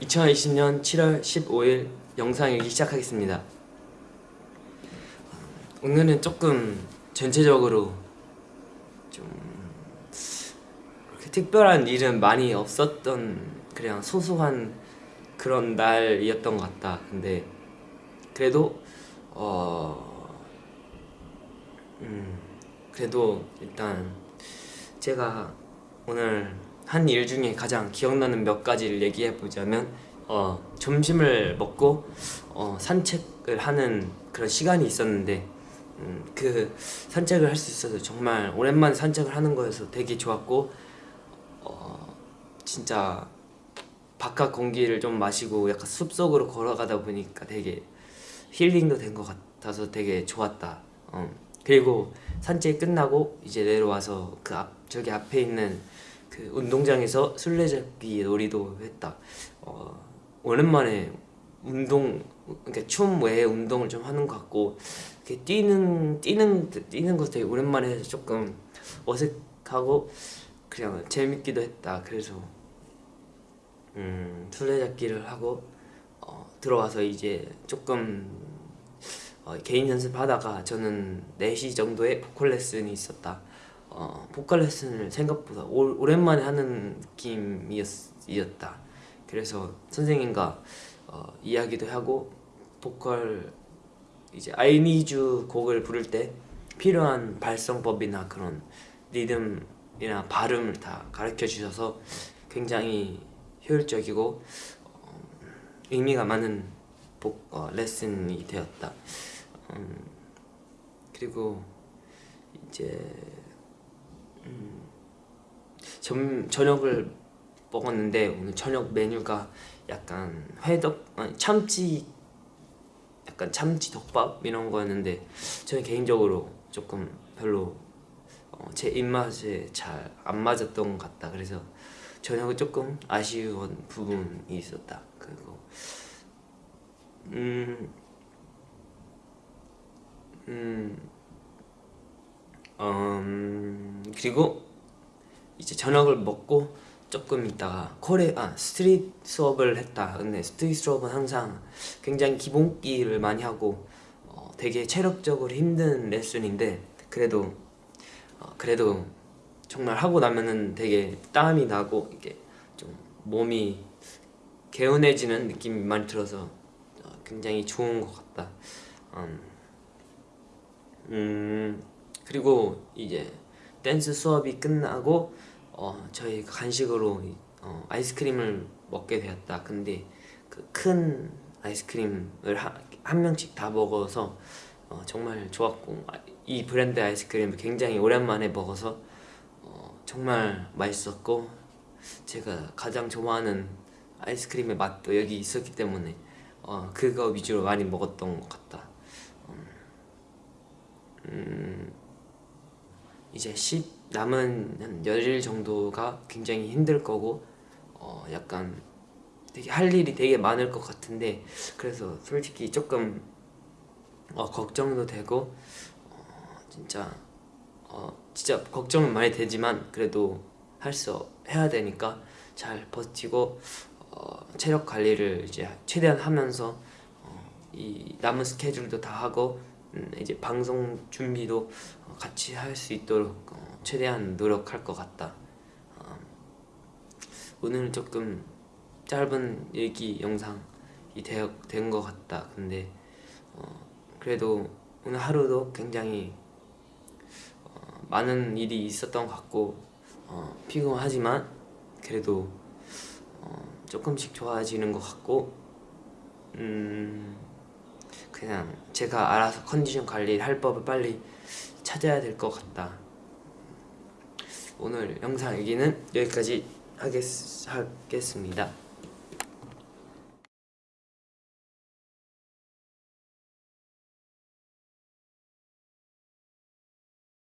2020년 7월 15일 영상 일기 시작하겠습니다. 오늘은 조금 전체적으로 좀 특별한 일은 많이 없었던 그냥 소소한 그런 날이었던 것 같다. 근데 그래도 어 음, 그래도 일단 제가 오늘 한 일 중에 가장 기억나는 몇 가지를 얘기해 보자면 어, 점심을 먹고 어, 산책을 하는 그런 시간이 있었는데 음, 그 산책을 할 수 있어서 정말 오랜만에 산책을 하는 거여서 되게 좋았고 어, 진짜 바깥 공기를 좀 마시고 약간 숲속으로 걸어가다 보니까 되게 힐링도 된 것 같아서 되게 좋았다. 어. 그리고 산책 끝나고 이제 내려와서 그 앞 저기 앞에 있는 그 운동장에서 술래잡기 놀이도 했다. 어, 오랜만에 운동 그러니까 춤 외에 운동을 좀 하는 것 같고 이렇게 뛰는 뛰는 뛰는 거 되게 오랜만에 해서 조금 어색하고 그냥 재밌기도 했다. 그래서 음, 술래잡기를 하고 어, 들어와서 이제 조금 어, 개인 연습하다가 저는 4시 정도에 보컬 레슨이 있었다. 어, 보컬 레슨을 생각보다 오, 오랜만에 하는 느낌이었다. 그래서 선생님과 어, 이야기도 하고 보컬 이제 I Need You 곡을 부를 때 필요한 발성법이나 그런 리듬이나 발음을 다 가르쳐 주셔서 굉장히 효율적이고 어, 의미가 많은 복, 어, 레슨이 되었다. 음, 그리고 이제 음, 점, 저녁을 먹었는데 오늘 저녁 메뉴가 약간 회덮 아니, 참치 약간 참치 덮밥 이런 거였는데 저는 개인적으로 조금 별로 어, 제 입맛에 잘 안 맞았던 것 같다. 그래서 저녁은 조금 아쉬운 부분이 있었다. 그리고 음, 음, 그리고 이제 저녁을 먹고 조금 있다가 코레 아 스트릿 수업을 했다. 근데 스트릿 수업은 항상 굉장히 기본기를 많이 하고 어, 되게 체력적으로 힘든 레슨인데 그래도 어, 그래도 정말 하고 나면은 되게 땀이 나고 이게 좀 몸이 개운해지는 느낌이 많이 들어서 어, 굉장히 좋은 것 같다. 음, 음 그리고 이제 댄스 수업이 끝나고 어, 저희 간식으로 어, 아이스크림을 먹게 되었다. 근데 그 큰 아이스크림을 하, 한 명씩 다 먹어서 어, 정말 좋았고 아, 이 브랜드 아이스크림을 굉장히 오랜만에 먹어서 어, 정말 맛있었고 제가 가장 좋아하는 아이스크림의 맛도 여기 있었기 때문에 어, 그거 위주로 많이 먹었던 것 같다 음, 음, 이제 10 남은 한 열일 정도가 굉장히 힘들 거고 어 약간 되게 할 일이 되게 많을 것 같은데 그래서 솔직히 조금 어 걱정도 되고 어 진짜 어 진짜 걱정은 많이 되지만 그래도 할 수 해야 되니까 잘 버티고 어 체력 관리를 이제 최대한 하면서 어이 남은 스케줄도 다 하고 음 이제 방송 준비도 같이 할 수 있도록 어 최대한 노력할 것 같다. 어, 오늘은 조금 짧은 얘기 영상이 된 것 같다. 근데 어, 그래도 오늘 하루도 굉장히 어, 많은 일이 있었던 것 같고 어, 피곤하지만 그래도 어, 조금씩 좋아지는 것 같고 음 그냥 제가 알아서 컨디션 관리를 할 법을 빨리 찾아야 될 것 같다. 오늘 영상 얘기는 여기까지 하겠, 하겠습니다